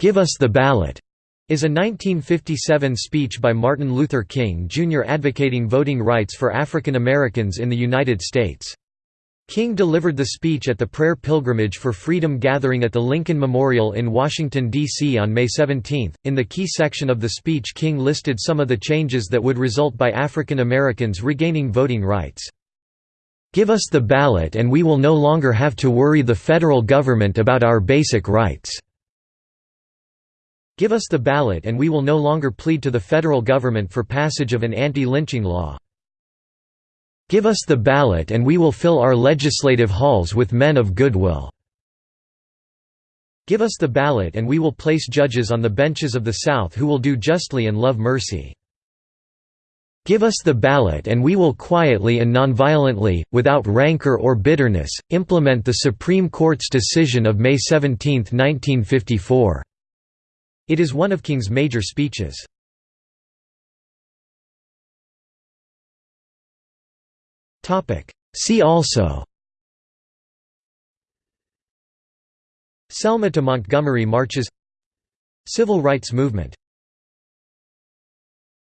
"'Give us the ballot' is a 1957 speech by Martin Luther King, Jr. advocating voting rights for African Americans in the United States. King delivered the speech at the Prayer Pilgrimage for Freedom gathering at the Lincoln Memorial in Washington, D.C. on May 17. In the key section of the speech, King listed some of the changes that would result by African Americans regaining voting rights. Give us the ballot and we will no longer have to worry the federal government about our basic rights. Give us the ballot and we will no longer plead to the federal government for passage of an anti-lynching law. Give us the ballot and we will fill our legislative halls with men of goodwill. Give us the ballot and we will place judges on the benches of the South who will do justly and love mercy. Give us the ballot and we will quietly and nonviolently, without rancor or bitterness, implement the Supreme Court's decision of May 17, 1954." It is one of King's major speeches. See also. Selma to Montgomery marches. Civil rights movement